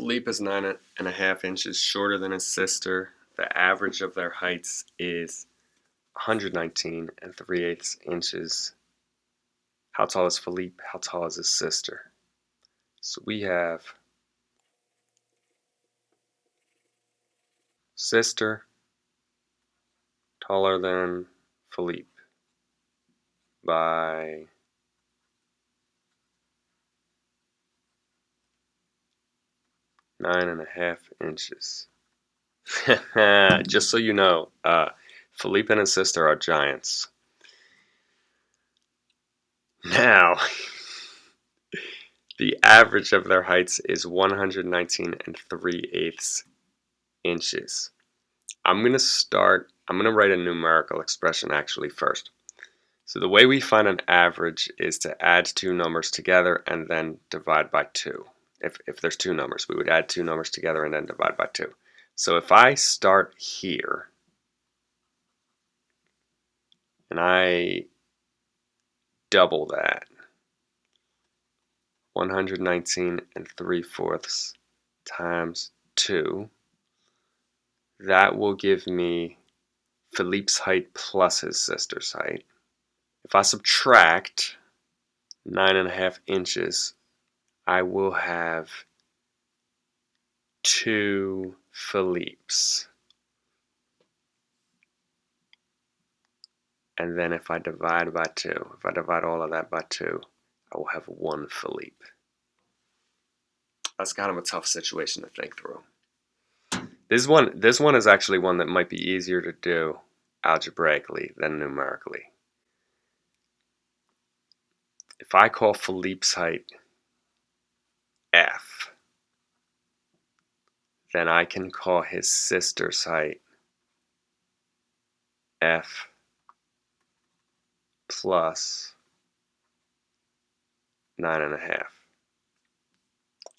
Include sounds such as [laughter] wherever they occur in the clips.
Philippe is nine and a half inches shorter than his sister. The average of their heights is 119 and 3 eighths inches. How tall is Philippe? How tall is his sister? So we have sister taller than Philippe by nine and a half inches. [laughs] Just so you know, uh, Philippe and his sister are giants. Now, [laughs] the average of their heights is 119 and 3 eighths inches. I'm going to start, I'm going to write a numerical expression actually first. So the way we find an average is to add two numbers together and then divide by 2 if, if there's two numbers. We would add two numbers together and then divide by 2. So if I start here and I double that, 119 and 3 fourths times 2, that will give me Philippe's height plus his sister's height. If I subtract nine and a half inches I will have two Philippes. And then if I divide by 2, if I divide all of that by 2, I will have one Philippe. That's kind of a tough situation to think through. This one, this one is actually one that might be easier to do algebraically than numerically. If I call Philippe's height F, then I can call his sister's height F plus nine and a half.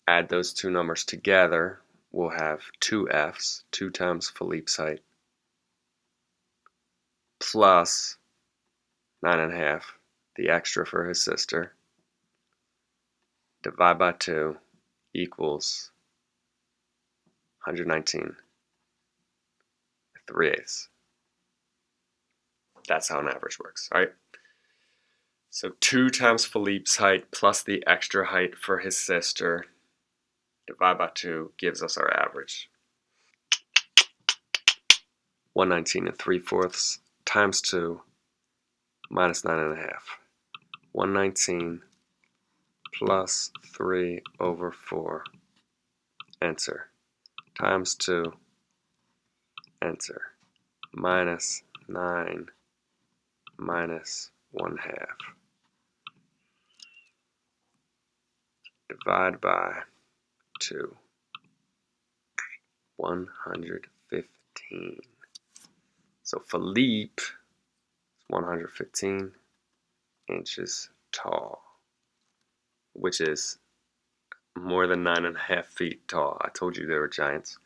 Add those two numbers together, we'll have two F's, two times Philippe's height, plus nine and a half, the extra for his sister, divide by 2 equals 119 3 eighths. That's how an average works, all right? So 2 times Philippe's height plus the extra height for his sister divide by 2 gives us our average. 119 and 3 fourths times 2 minus 9 and a half. 119 plus 3 over 4, answer, times 2, answer, minus 9 minus 1 half. Divide by 2. 115. So Philippe is 115 inches tall which is more than nine and a half feet tall. I told you they were giants.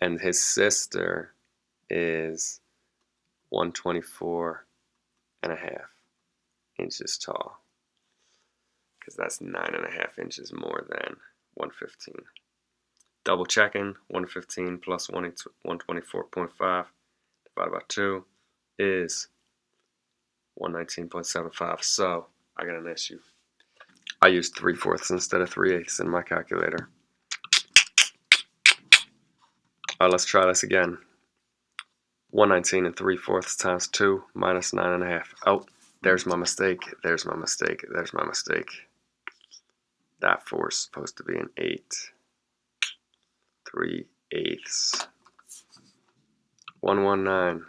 And his sister is 124 and a half inches tall. Because that's nine and a half inches more than 115. Double checking, 115 plus 124.5 divided by 2 is 119.75. So I got an issue. I used 3 fourths instead of 3 eighths in my calculator. Alright, let's try this again. 119 and 3 fourths times 2 minus 9.5. Oh, there's my mistake. There's my mistake. There's my mistake. That 4 is supposed to be an 8. 3 eighths. 119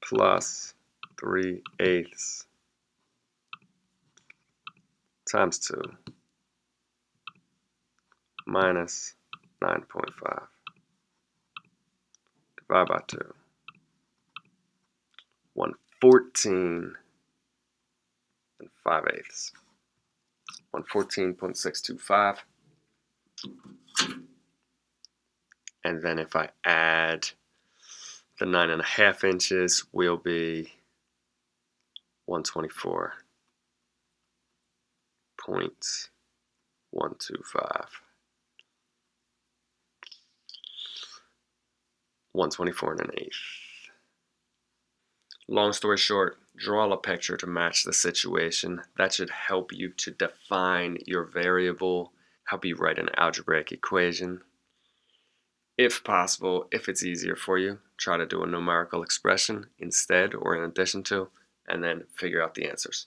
plus 3 eighths times 2 minus 9.5 divided by 2 114 and 5 eighths 114.625 and then if I add the nine and a half inches will be 124 points one two five. 124 and an eighth. Long story short, draw a picture to match the situation. That should help you to define your variable, help you write an algebraic equation. If possible, if it's easier for you, try to do a numerical expression instead or in addition to, and then figure out the answers.